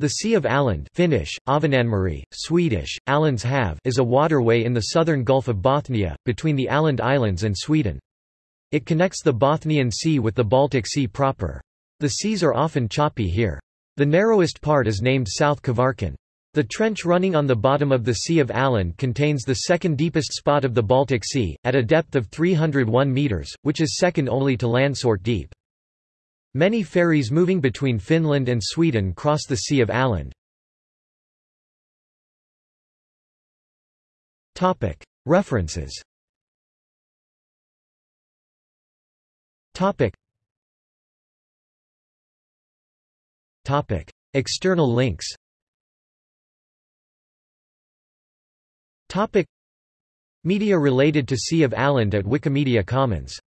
The Sea of Åland Finnish, Ahvenanmeri, Swedish, Ålands hav is a waterway in the southern Gulf of Bothnia, between the Åland Islands and Sweden. It connects the Bothnian Sea with the Baltic Sea proper. The seas are often choppy here. The narrowest part is named South Kvarken. The trench running on the bottom of the Sea of Åland contains the second deepest spot of the Baltic Sea, at a depth of 301 metres, which is second only to Landsort Deep. Many ferries moving between Finland and Sweden cross the Sea of Åland. References. External links. Media related to Sea of Åland at Wikimedia Commons